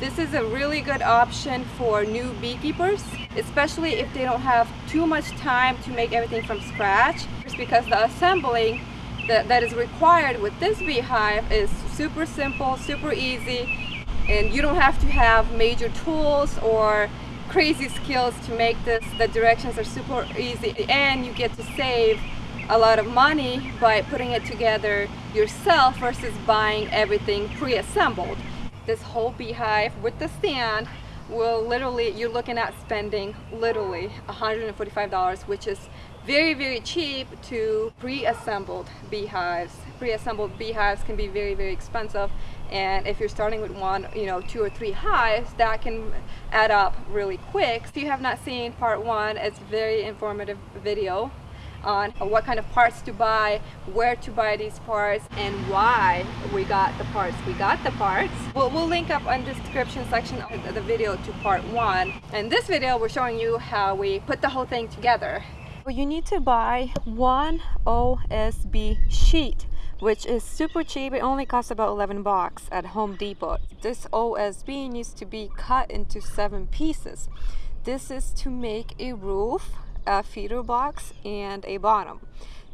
This is a really good option for new beekeepers, especially if they don't have too much time to make everything from scratch. Just because the assembling that, that is required with this beehive is super simple, super easy, and you don't have to have major tools or crazy skills to make this. The directions are super easy and you get to save a lot of money by putting it together yourself versus buying everything pre-assembled. This whole beehive with the stand will literally, you're looking at spending literally $145, which is very, very cheap to pre-assembled beehives. Pre-assembled beehives can be very, very expensive. And if you're starting with one, you know, two or three hives, that can add up really quick. If you have not seen part one, it's a very informative video on what kind of parts to buy, where to buy these parts, and why we got the parts. We got the parts. We'll, we'll link up on the description section of the video to part one. In this video, we're showing you how we put the whole thing together. You need to buy one OSB sheet which is super cheap. It only costs about 11 bucks at Home Depot. This OSB needs to be cut into seven pieces. This is to make a roof feeder box and a bottom.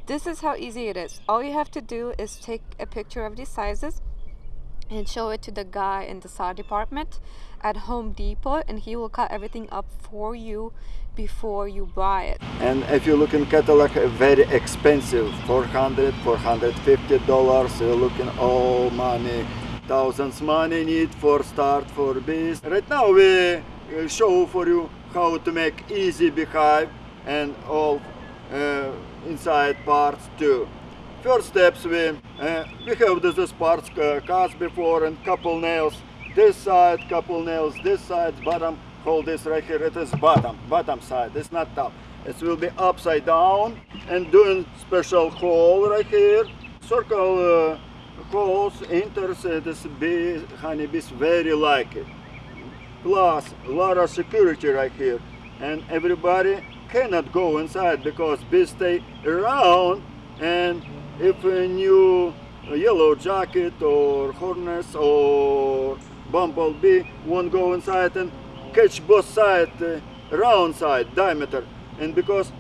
This is how easy it is. All you have to do is take a picture of these sizes and show it to the guy in the saw department at Home Depot and he will cut everything up for you before you buy it. And if you look in catalog, uh, very expensive, 400 450 dollars. You're looking all money, thousands money need for start for this. Right now we show for you how to make easy beehive and all uh, inside parts too. First steps we uh, we have this parts uh, cast before and couple nails this side, couple nails this side, bottom hold this right here. It is bottom, bottom side. It's not top. It will be upside down and doing special hole right here. Circle uh, holes enters uh, this bee honeybees very like it. Plus a lot of security right here and everybody cannot go inside because bees stay around and if a new yellow jacket or hornets or bumblebee won't go inside and catch both sides, uh, round side, diameter, and because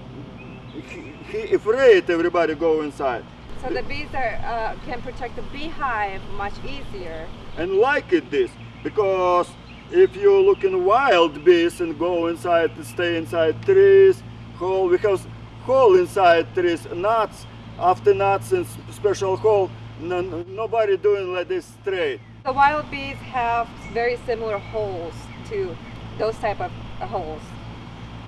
he, he afraid everybody go inside. So the bees are, uh, can protect the beehive much easier. And like it this, because if you look in wild bees and go inside, stay inside trees, hole, because hole inside trees, nuts, after nuts and special hole, no, nobody doing like this straight. The wild bees have very similar holes to those type of holes.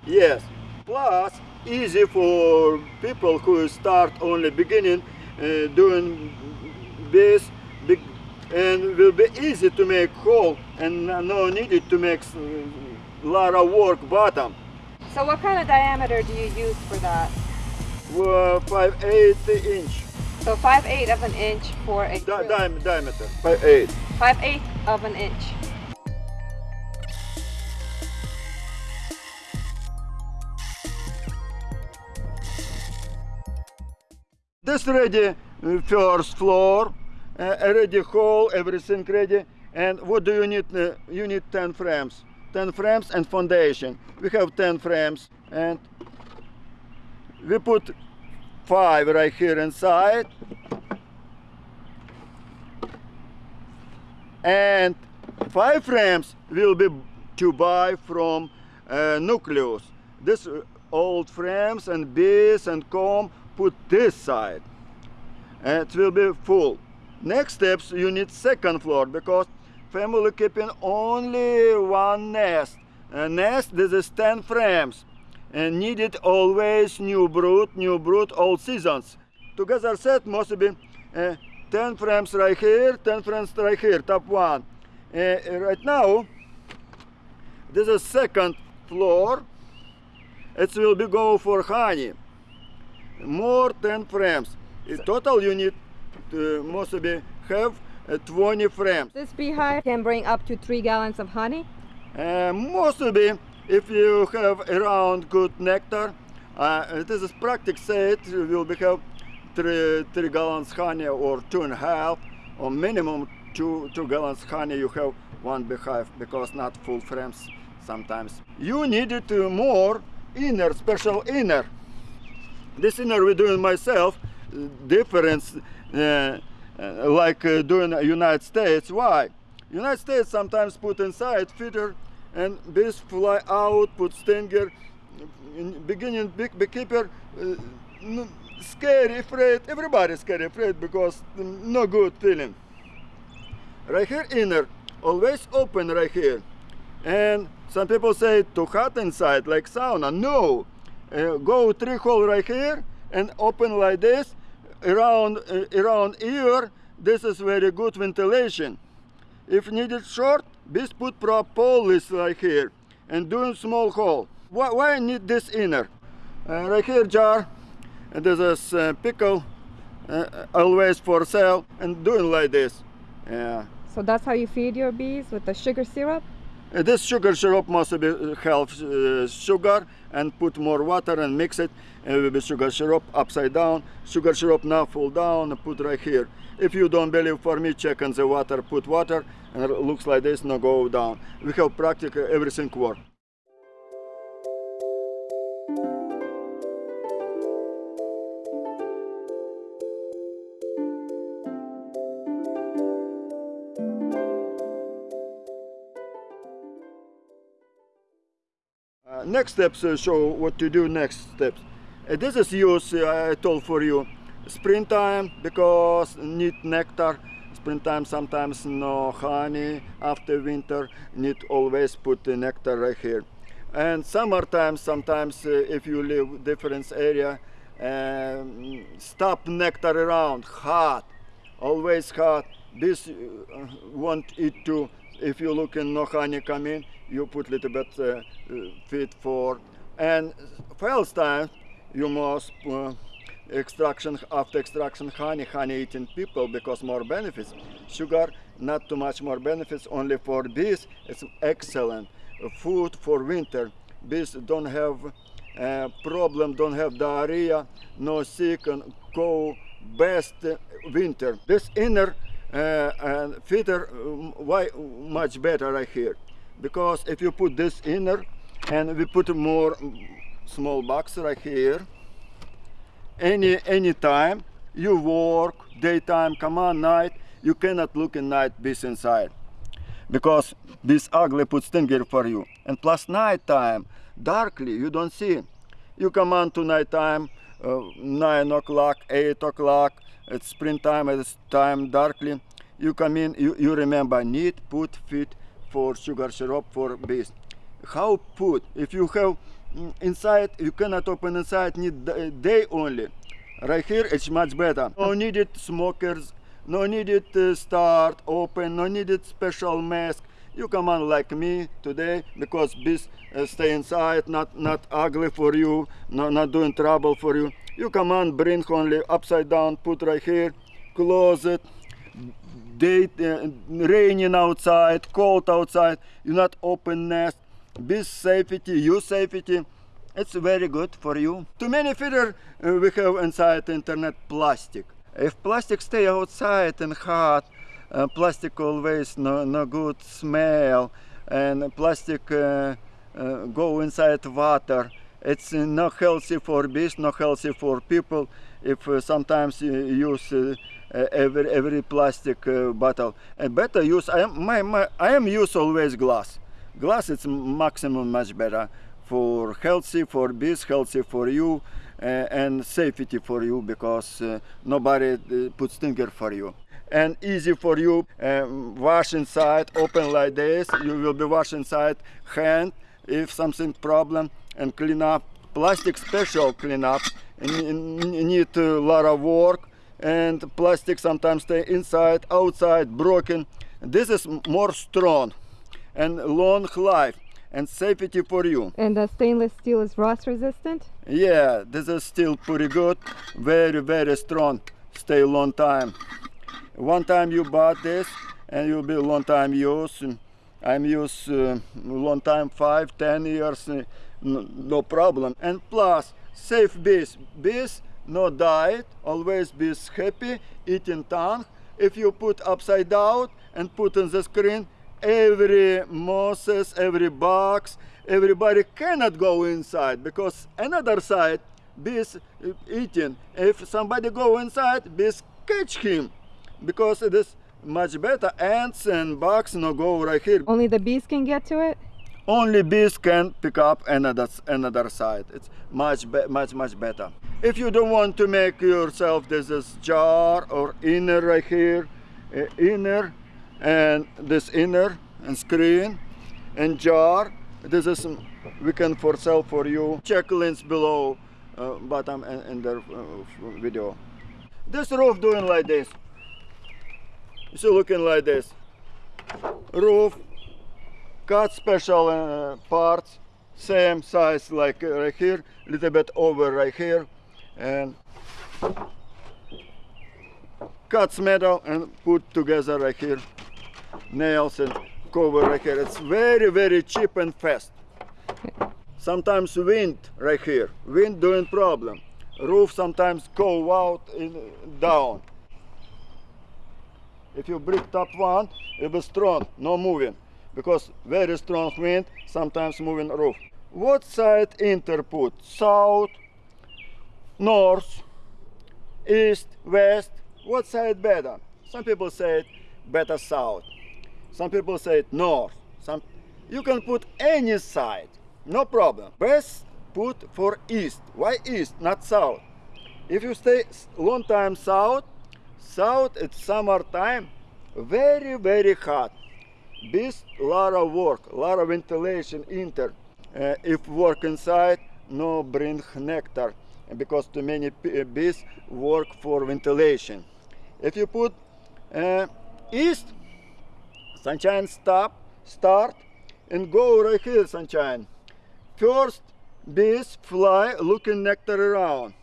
Yes, plus easy for people who start only beginning uh, doing this big and will be easy to make hole and no needed to make a lot of work bottom. So what kind of diameter do you use for that? Uh, 5 8 inch. So 5 8 of an inch for a Di di diameter, 5 8. 5 8 of an inch. This ready uh, first floor, uh, ready hole, everything ready. And what do you need? Uh, you need 10 frames. 10 frames and foundation. We have 10 frames and we put five right here inside. And five frames will be to buy from uh, Nucleus. This uh, old frames and bees and comb put this side and it will be full next steps you need second floor because family keeping only one nest. A nest this is 10 frames. And needed always new brood new brood all seasons. Together set must be uh, 10 frames right here 10 frames right here top one. Uh, right now this is second floor. It will be go for honey. More 10 frames. In total you need to mostly have uh, 20 frames. This beehive can bring up to 3 gallons of honey? Uh, mostly if you have around good nectar, uh, it is practice said you will have 3, 3 gallons honey or two and a half or minimum 2, two gallons honey you have one beehive because not full frames sometimes. You needed uh, more inner, special inner. This inner we doing myself, uh, difference uh, uh, like uh, doing United States. Why? United States sometimes put inside feeder and bees fly out, put stinger. In beginning, big beekeeper, uh, scary, afraid. Everybody scary, afraid because no good feeling. Right here, inner, always open right here. And some people say too hot inside, like sauna. No, uh, go three hole right here and open like this around around ear. This is very good ventilation. If needed short, bees put propolis like here and doing small hole. Why, why I need this inner? Uh, right here jar, and this uh, pickle, uh, always for sale, and doing like this. Yeah. So that's how you feed your bees with the sugar syrup? Uh, this sugar syrup must be uh, have uh, sugar and put more water and mix it uh, with the sugar syrup upside down. Sugar syrup now fall down put right here. If you don't believe for me, check on the water, put water and it looks like this, now go down. We have practically everything work. Next steps uh, show what to do next steps. Uh, this is use uh, I told for you springtime because need nectar. Springtime sometimes no honey. After winter need always put the nectar right here. And summertime sometimes uh, if you live different area, um, stop nectar around hot, always hot. This uh, want it to. If you look in no honey come in, you put little bit uh, uh, feed for. And first time you must uh, extraction after extraction honey honey eating people because more benefits. Sugar not too much more benefits only for bees it's excellent. Food for winter bees don't have uh, problem don't have diarrhea no sick and go best uh, winter. This inner uh, feeder um, why much better right here because if you put this inner and we put more small box right here any any time you work daytime come on night you cannot look in night bees inside. Because this ugly put stinger for you. And plus night time darkly you don't see. You come on to night time uh, nine o'clock eight o'clock it's springtime it's time darkly. You come in you, you remember need put feed for sugar syrup for bees how put if you have mm, inside you cannot open inside need day only. Right here it's much better. No needed smokers no needed uh, start open no needed special mask. You come on like me today because bees uh, stay inside not not ugly for you no, not doing trouble for you. You come on bring only upside down put right here close it day uh, raining outside cold outside you not open nest. Bees safety you safety. It's very good for you. Too many feeder uh, we have inside internet plastic. If plastic stay outside and hot uh, plastic always no, no good smell and plastic uh, uh, go inside water. It's not healthy for bees not healthy for people. If uh, sometimes you use uh, every every plastic uh, bottle. And better use i am my, my i am use always glass. Glass it's maximum much better for healthy for bees healthy for you and safety for you because uh, nobody uh, puts stinger for you. And easy for you um, wash inside open like this. You will be wash inside hand if something problem and clean up. Plastic special clean up. Need a lot of work and plastic sometimes stay inside outside broken. This is more strong and long life and safety for you. And the stainless steel is rust resistant? yeah this is still pretty good. Very very strong. Stay long time. One time you bought this and you'll be long time use. I'm use uh, long time five ten years no problem. And plus safe bees bees no diet always bees happy eating tongue if you put upside down and put on the screen every mosses, every box, everybody cannot go inside because another side bees uh, eating. If somebody go inside, bees catch him because it is much better. Ants and bugs no go right here. Only the bees can get to it? Only bees can pick up another another side. It's much be- much much better. If you don't want to make yourself this is jar or inner right here, uh, inner and this inner and screen and jar. This is we can for sell for you. Check links below uh, bottom and in the uh, video. This roof doing like this. See looking like this. Roof cut special uh, parts same size like uh, right here little bit over right here and cuts metal and put together right here nails and cover right here. It's very very cheap and fast. Sometimes wind right here wind doing problem. Roof sometimes go out in down. If you break top one it will strong no moving. Because very strong wind sometimes moving roof. What side inter put south north east west. What side better? Some people say better south. Some people say north. Some you can put any side. No problem. Best put for east. Why east not south? If you stay long time south south it's summertime very very hot. Bees lot of work lot of ventilation inter. Uh, if work inside no bring nectar because too many uh, bees work for ventilation if you put uh, east sunshine stop start and go right here sunshine first bees fly looking nectar around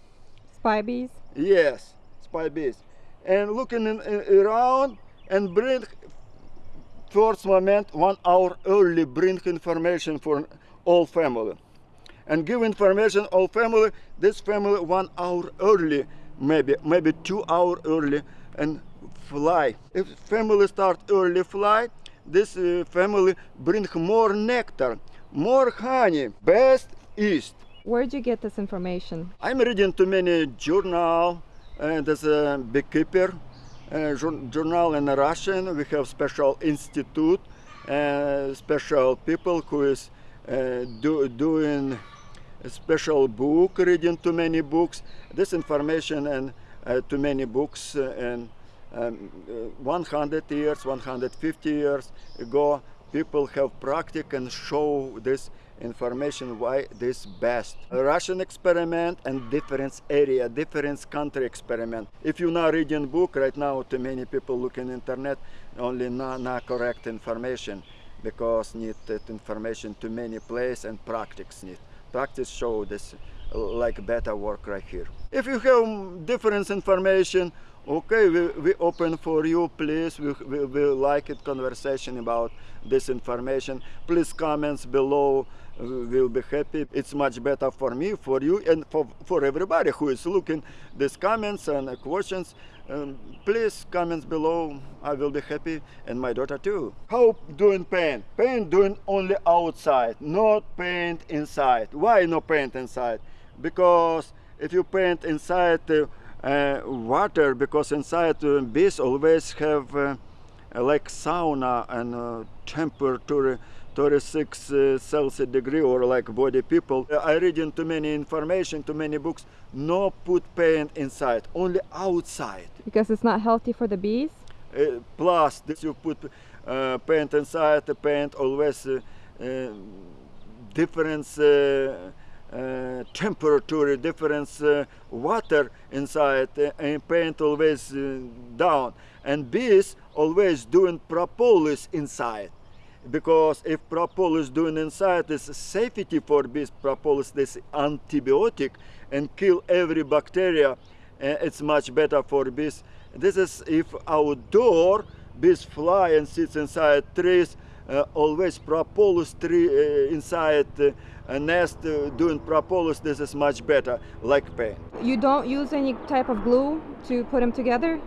Spy bees? Yes, spy bees. And looking in, in- around and bring first moment one hour early bring information for all family. And give information all family, this family one hour early, maybe, maybe two hour early and fly. If family start early fly, this uh, family bring more nectar, more honey, best east. Where'd you get this information? I'm reading too many journal. Uh, there's a beekeeper uh, journal in Russian. We have special institute, uh, special people who is uh, do, doing special book, reading too many books. This information and uh, too many books uh, and um, uh, 100 years, 150 years ago, people have practice and show this information why this best. A Russian experiment and different area, different country experiment. If you now reading book right now, too many people looking internet, only not, not correct information because need that information to many place and practice need. Practice show this like better work right here. If you have different information, okay, we, we open for you, please. We, we, we like it conversation about this information. Please comments below. We will be happy. It's much better for me, for you, and for, for everybody who is looking these comments and questions. Please comments below. I will be happy, and my daughter too. How doing paint? Paint doing only outside, not paint inside. Why no paint inside? Because if you paint inside uh, uh, water, because inside uh, bees always have uh, like sauna and uh, temperature 36 uh, Celsius degree or like body people. Uh, I reading too many information, too many books. No put paint inside, only outside. Because it's not healthy for the bees? Uh, plus, this you put uh, paint inside. The paint always uh, uh, different uh, temperature, different uh, water inside, and paint always down. And bees always doing propolis inside. Because if propolis doing inside is safety for bees, propolis this antibiotic and kill every bacteria uh, it's much better for bees. This is if outdoor bees fly and sits inside trees, uh, always propolis tree uh, inside a nest doing propolis. This is much better, like paint. You don't use any type of glue to put them together?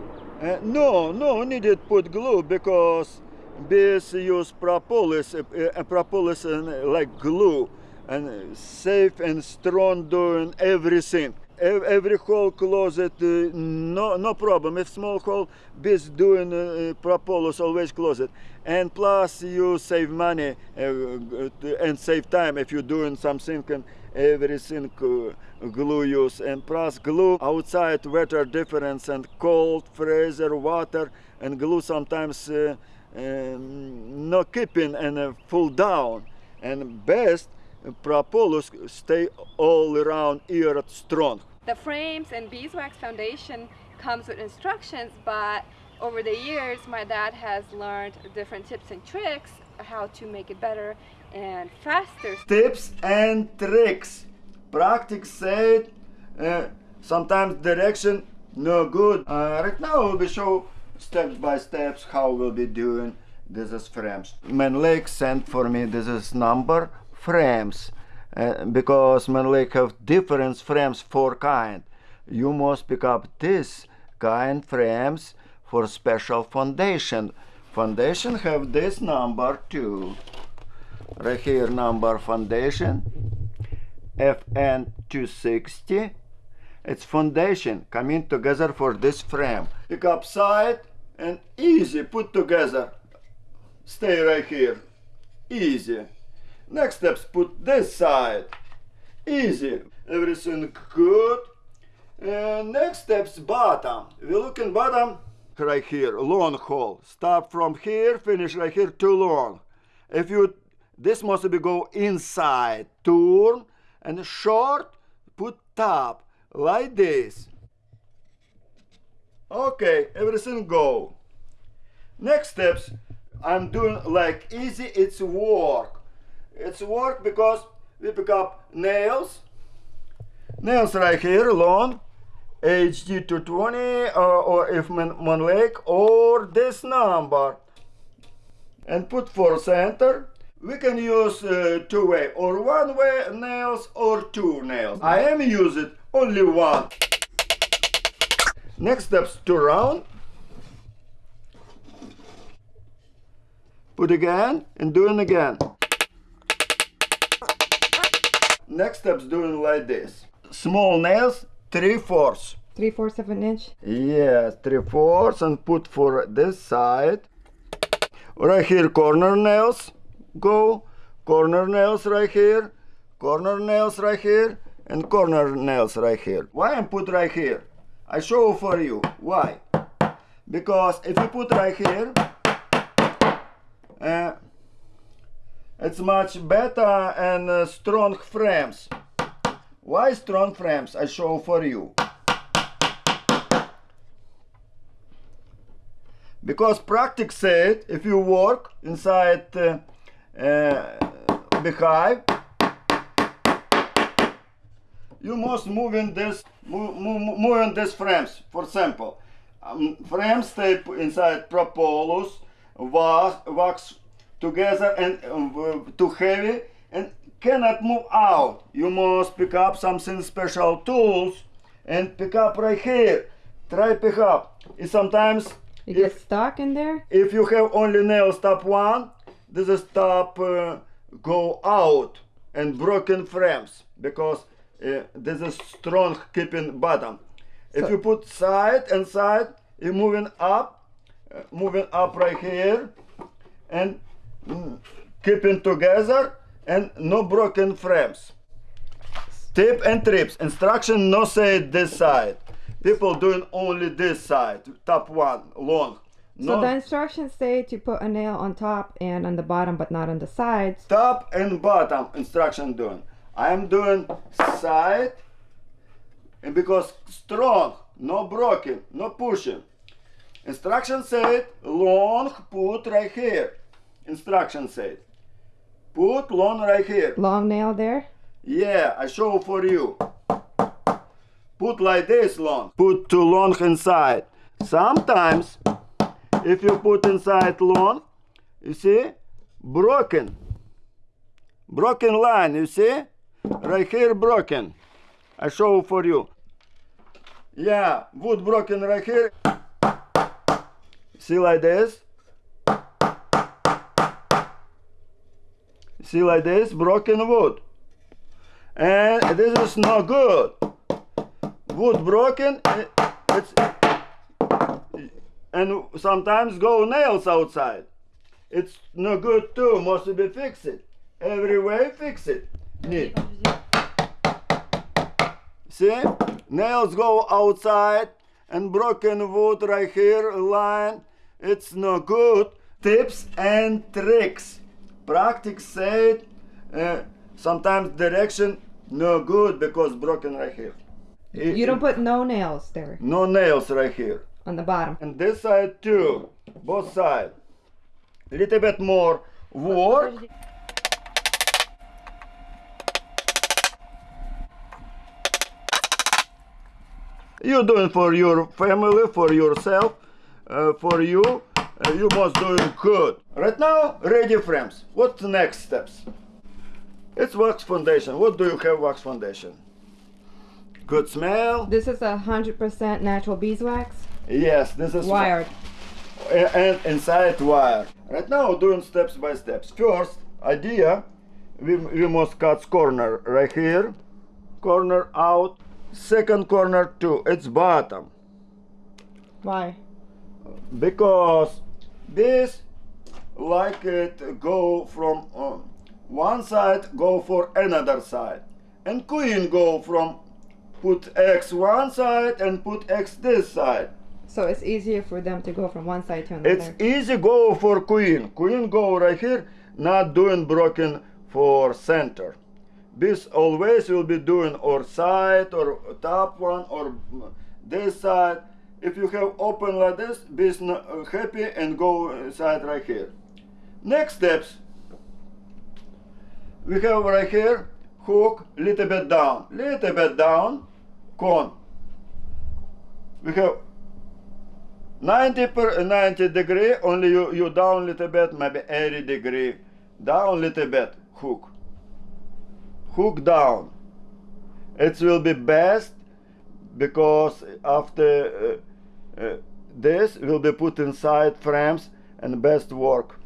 No, no needed put glue because bees use propolis, uh, propolis uh, like glue, and safe and strong doing everything. Every hole closet, uh, no no problem. If small hole, bees doing uh, propolis always close it. And plus you save money uh, and save time if you're doing something and everything glue use. And plus glue outside weather difference and cold, freezer, water, and glue sometimes no keeping and uh, full down. And best propolis stay all around year strong. The frames and beeswax foundation comes with instructions, but over the years, my dad has learned different tips and tricks how to make it better and faster. tips and tricks. Practice said, uh, sometimes direction no good. Uh, right now we'll be show steps by steps how we'll be doing this is frames. Mann Lake sent for me this is number frames uh, because Mann Lake have different frames for kind. You must pick up this kind frames for special foundation. Foundation have this number too right here number foundation FN260 it's foundation coming together for this frame. Pick up side and easy put together. Stay right here. Easy. Next steps put this side. Easy. Everything good. And next steps bottom. We look in bottom right here long hole. Start from here finish right here too long. If you this must be go inside turn and short put top like this. Okay everything go. Next steps i'm doing like easy it's work. It's work because we pick up nails. Nails right here long. Hd 220 or, or if one leg or this number. And put for center. We can use uh, two way or one way nails or two nails. I am using only one next steps two round put again and doing again next steps doing like this small nails three fourths Three fourths of an inch. Yes, three fourths and put for this side. Right here, corner nails go. Corner nails right here. Corner nails right here. And corner nails right here. Why I put right here? I show for you. Why? Because if you put right here, uh, it's much better and uh, strong frames. Why strong frames? I show for you. because practice said if you work inside uh, uh, beehive you must move in this move, move, move in this frames. For example um, frames stay inside propolis wax, wax together and um, too heavy and cannot move out. You must pick up something special tools and pick up right here. Try pick up. And sometimes You if- get stuck in there? if you have only nails top one, this is top uh, go out and broken frames because uh, this is strong keeping bottom. If So- you put side and side, you moving up, uh, moving up right here, and mm, keeping together and no broken frames. Tip and trips. Instruction no say this side. People doing only this side, top one, long. So the instructions say to put a nail on top and on the bottom, but not on the sides. top and bottom instruction doing. I am doing side and because strong, no broken, no pushing. Instruction said long put right here. Instruction said put long right here. Long nail there. Yeah, I show for you. Put like this long. Put too long inside. Sometimes, if you put inside long, you see, broken. Broken line, you see? Right here, broken. I show for you. Yeah, wood broken right here. See like this? See like this, broken wood. And this is not good. Wood broken, it- it's and sometimes go nails outside. It's no good too, must be fixed. Every way fix it. Need. See? Nails go outside and broken wood right here, line. It's no good. Tips and tricks. Practice said, uh, sometimes direction no good because broken right here. You don't put no nails there No nails right here. on the bottom. And this side too, both sides. Little bit more work. You doing for your family, for yourself, uh, for you. Uh, you must doing good. Right now, ready frames. What's the next steps? It's wax foundation. What do you have wax foundation? Good smell. This is a hundred percent natural beeswax, Yes, this is wired. and inside wire. Right now doing steps by steps. First idea, we, we must cut corner right here, corner out, second corner too, it's bottom. Why? Because this like it go from uh, one side go for another side. And queen go from put X one side and put X this side. So it's easier for them to go from one side to another. It's easy go for queen. Queen go right here, not doing broken for center. This always will be doing or side or top one or this side. If you have open like this, be uh, happy and go uh, side right here. Next steps. We have right here hook little bit down, little bit down, con. We have 90 per uh, 90 degree only you, you down little bit maybe 80 degree down little bit hook hook down. It will be best because after uh, uh, this will be put inside frames and best work.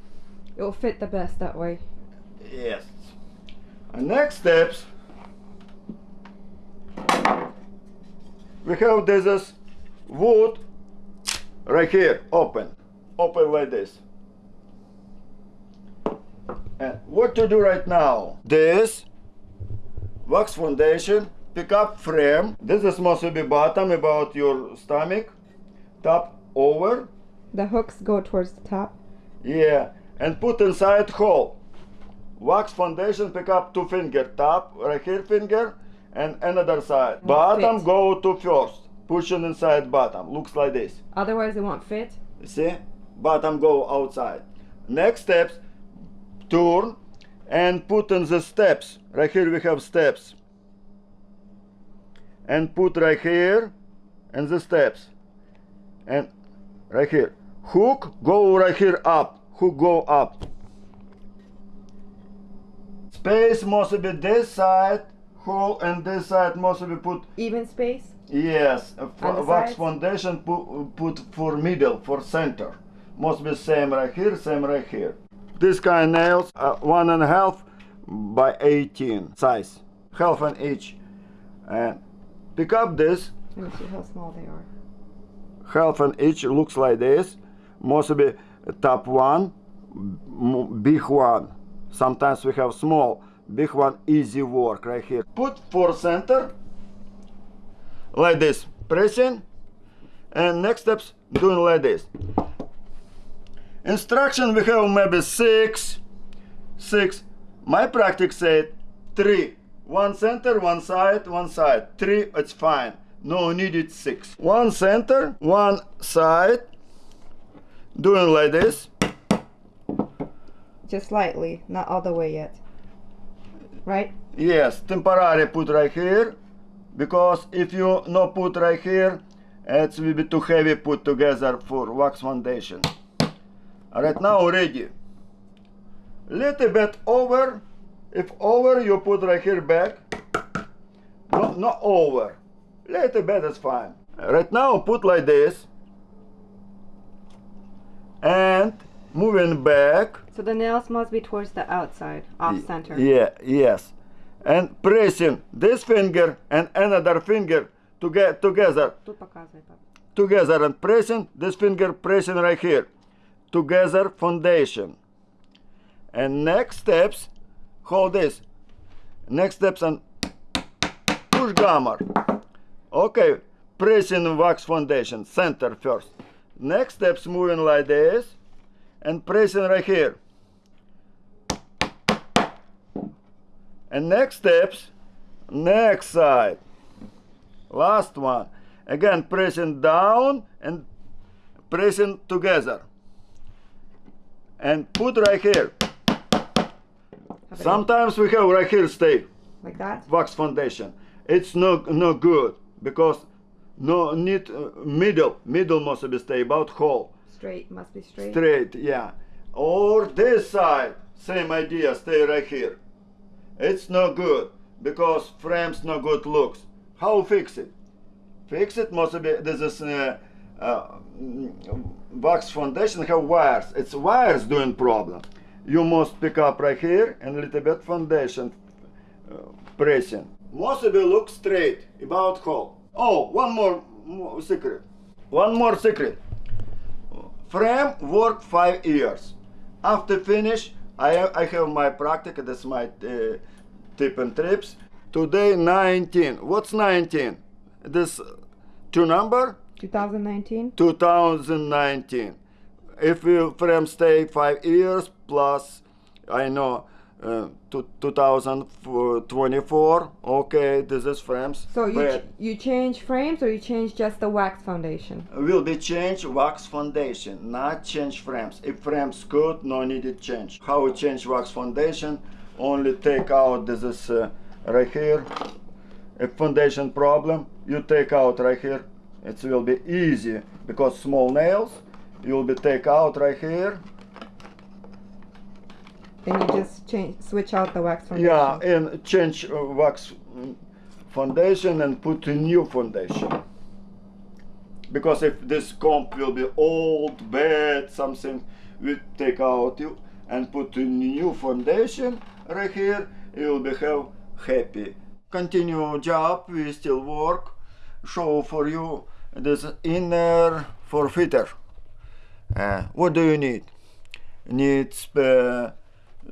It will fit the best that way. yes. And next steps. We have this is wood right here open. Open like this. And what to do right now? This wax foundation pick up frame. This is must be bottom about your stomach. Top over. The hooks go towards the top. yeah and put inside hole. Wax foundation pick up two finger. Top right here finger and another side. Bottom fit. go to first. Pushing inside bottom looks like this. Otherwise, it won't fit. see? Bottom go outside. Next steps turn and put in the steps. Right here we have steps. And put right here and the steps. And right here. Hook go right here up. Hook go up. Space must be this side hole and this side must be put Even space. Yes, a f- On the wax foundation put, put for middle, for center. Must be same right here, same right here. This kind nails, uh, one and a half by 18 size, half an inch. And pick up this, Let me see how small they are. half an inch looks like this. Must be top one, big one. Sometimes we have small, big one, easy work right here. Put for center, like this, pressing, and next steps doing like this. Instruction we have maybe six, six. My practice said three. One center, one side, one side. Three, it's fine. No needed six. One center, one side. Doing like this. Just slightly, not all the way yet. Right? Yes, temporary put right here. Because if you no put right here, it will be too heavy put together for wax foundation right now already little bit over. If over you put right here back. No not over. Little bit is fine. Right now put like this. And moving back. So the nails must be towards the outside off center. yeah yes. And pressing this finger and another finger to get together. Together and pressing this finger pressing right here. Together foundation. And next steps, hold this. Next steps and push gamma. Okay, pressing wax foundation, center first. Next steps moving like this and pressing right here. And next steps, next side. Last one. Again, pressing down and pressing together. And put right here. Sometimes we have right here stay Like that? wax foundation. It's no no good because no need uh, middle middle must be stay about whole Straight, must be straight. straight yeah or this side same idea stay right here it's no good because frames no good looks how fix it fix it must be this is uh, uh, wax foundation have wires it's wires doing problem you must pick up right here and a little bit foundation uh, pressing must be look straight about hole oh one more, more secret one more secret frame work five years. After finish, I, I have my practice. That's my uh, tip and trips. Today 19. What's 19? This two number 2019? 2019. If you frame stay five years plus, I know uh, to 2024. Okay, this is frames. So you, ch- you change frames or you change just the wax foundation? will be change wax foundation, not change frames. If frames good, no needed change. How we change wax foundation? Only take out this is uh, right here. If foundation problem, you take out right here. It will be easy because small nails. You will be take out right here. And you just change, switch out the wax foundation? Yeah, and change uh, wax mm, foundation and put a new foundation. Because if this comp will be old, bad, something, we take out you and put a new foundation right here. You will be have happy. Continue job. We still work. Show for you this inner forfeiter. Uh, what do you need? Needs. Uh,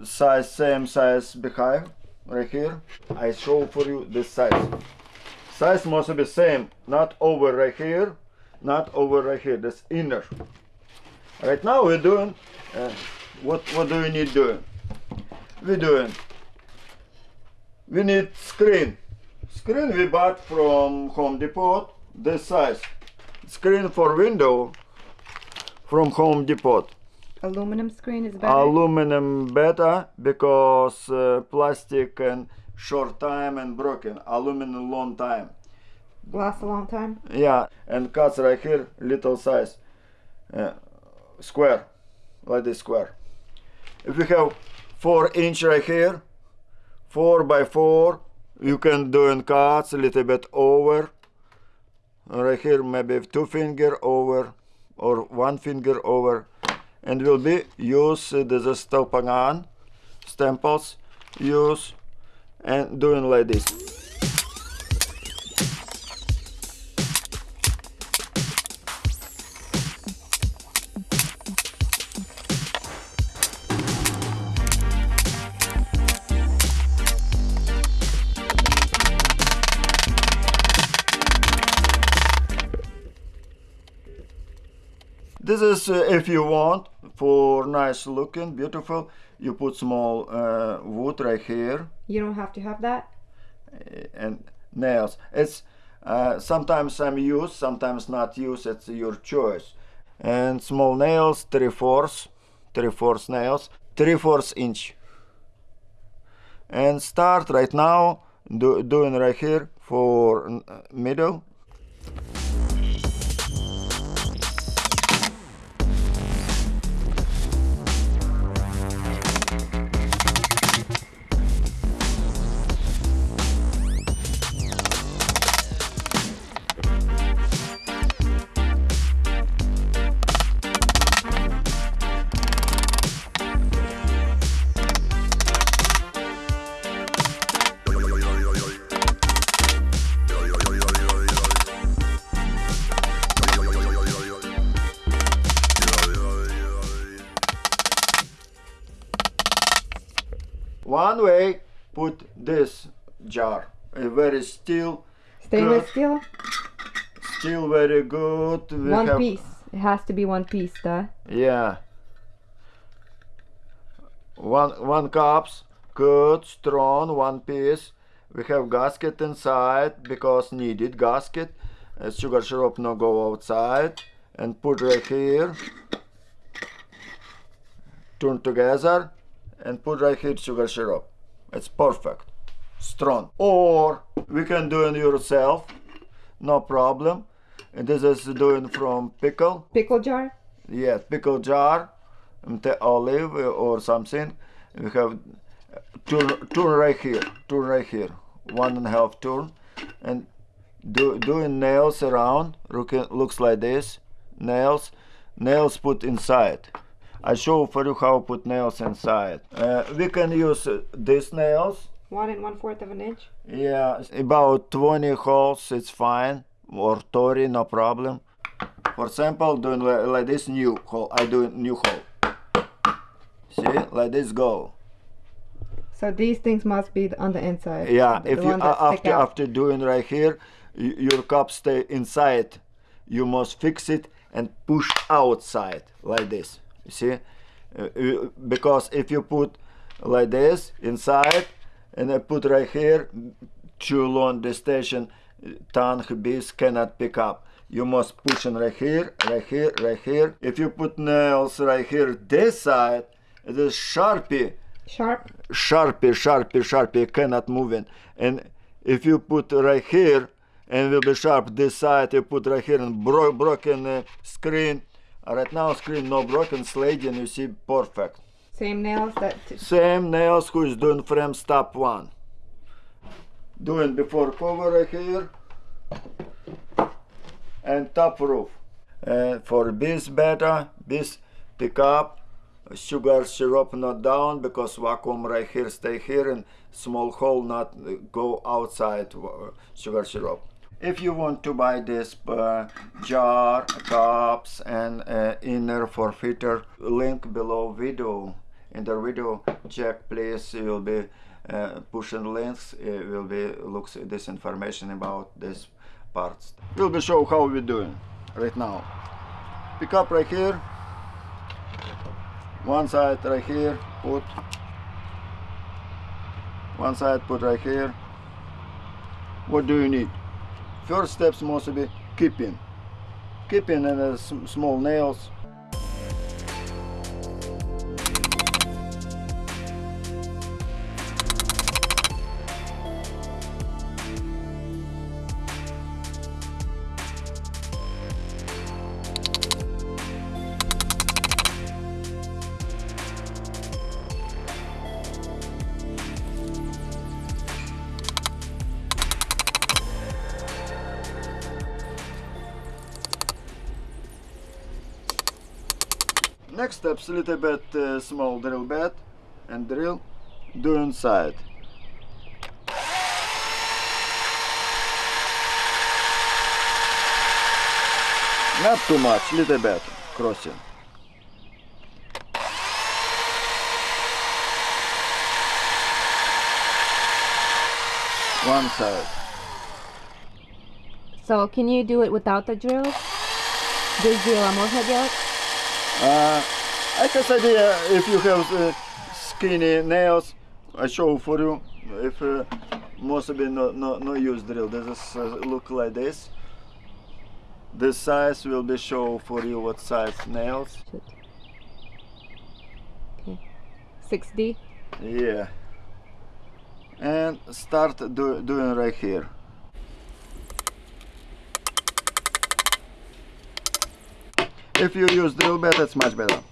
size same size behind right here I show for you this size size must be same not over right here not over right here this inner right now we're doing uh, what what do we need doing we're doing we need screen screen we bought from Home Depot this size. Screen for window from Home Depot. Aluminum screen is better? aluminum better because uh, plastic and short time and broken. Aluminum long time. Lasts a long time? yeah and cuts right here little size. Uh, square like this square. If we have four inch right here four by four you can do in cuts a little bit over. Right here maybe two finger over or one finger over. And will be use uh, the stelpangan stemples use and doing like this This is uh, if you want for nice looking, beautiful. You put small uh, wood right here You don't have to have that? uh, and nails. It's uh, sometimes I'm used, sometimes not used. It's your choice. And small nails, three fourths, three fourths nails, three fourths inch. And start right now do, doing right here for middle. One way, put this jar, a very still, Stainless steel. still very good. We one piece. It has to be one piece, duh. Yeah. One one cups, good, strong, one piece. We have gasket inside because needed gasket. Uh, sugar syrup no go outside. And put right here. Turn together and put right here sugar syrup. It's perfect. Strong. Or we can do it yourself. No problem. And this is doing from pickle. Pickle jar. Yes, pickle jar, um, the olive uh, or something. We have uh, turn, turn right here, turn right here, one and a half turn, and do doing nails around. Looking, looks like this. Nails, nails put inside. I show for you how put nails inside. Uh, we can use uh, these nails. One and one fourth of an inch. Yeah, about 20 holes, it's fine. Or 30, no problem. For example, doing li- like this new hole, I do new hole. See, like this go. So these things must be on the inside. Yeah, the if you ones that a- stick after after doing right here, your cup stay inside. You must fix it and push outside like this. You see, Uh, you- because if you put like this inside and I put right here, too long the station tongue bees cannot pick up. You must push in right here, right here, right here. If you put nails right here, this side, it is sharpie Sharp. sharpie, sharpie, sharpie cannot move in. And if you put right here and will be sharp this side, you put right here and bro- broken uh, screen. Right now screen no broken sliding, you see perfect. Same nails that. Same nails who is doing frame step one. Doing before cover right here and top roof. And for this better, this pick up sugar syrup not down because vacuum right here stay here and small hole not go outside uh, sugar syrup. If you want to buy this uh, jar, cups and uh, inner for filter, link below video. In the video, check please. You will be uh, pushing links. It will be looks this information about this parts. We'll be show how we doing right now. Pick up right here. One side right here. Put. One side put right here. What do you need? First steps must be keeping. Keeping and uh, small nails. Next steps, a little bit uh, small drill bit and drill, do inside. Not too much, little bit, crossing. One side. So can you do it without the drill? Desde la moja yet? Uh, I guess idea if you have uh, skinny nails, I show for you. If uh, most of no, no, no use drill, this is uh, look like this. This size will be show for you what size nails. Okay. 6D. Yeah. And start do, doing right here. If you use drill bit, it's much better.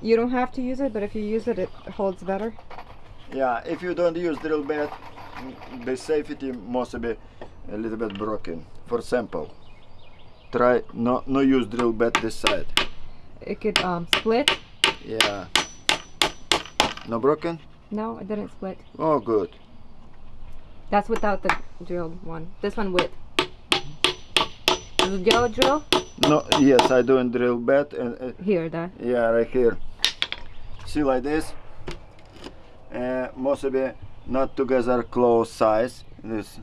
You don't have to use it, but if you use it, it holds better. Yeah, if you don't use drill bit, the safety must be a little bit broken. For example, try no no use drill bit this side. It could um, split. Yeah. No broken? No, it didn't split. Oh, good. That's without the drilled one. This one with. The yellow drill No, yes, I doing drill bit and uh, here, that. yeah, right here. See like this. Uh, mostly not together close size. This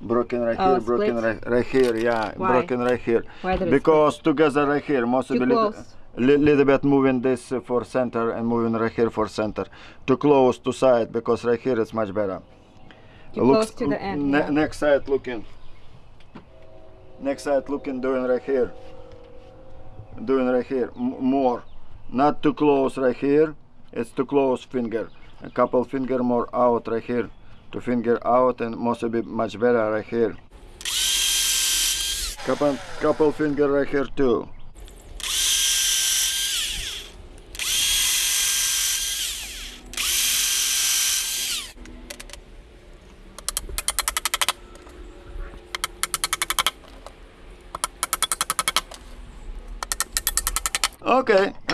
broken right Oh, here, broken right, right here. Yeah, Why? broken right here. Why did it because together right here, mostly Too little, li- little bit moving this for center and moving right here for center. Too close to side because right here it's much better. Too close to the end, ne- yeah. Next side looking. Next side looking, doing right here. Doing right here. M- more. Not too close right here. It's too close finger. A couple finger more out right here. To finger out and must be much better right here. Couple, couple finger right here too.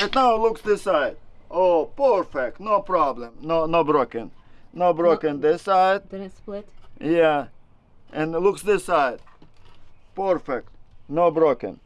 And now looks this side. Oh, perfect, no problem, no, no broken, no broken this side. Didn't split. Yeah, and looks this side. Perfect, no broken.